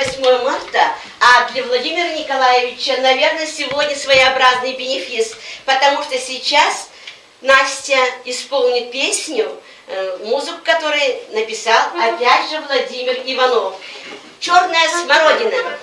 8 марта, а для Владимира Николаевича, наверное, сегодня своеобразный бенефис, потому что сейчас Настя исполнит песню, э, музыку которой написал опять же Владимир Иванов. «Черная смородина».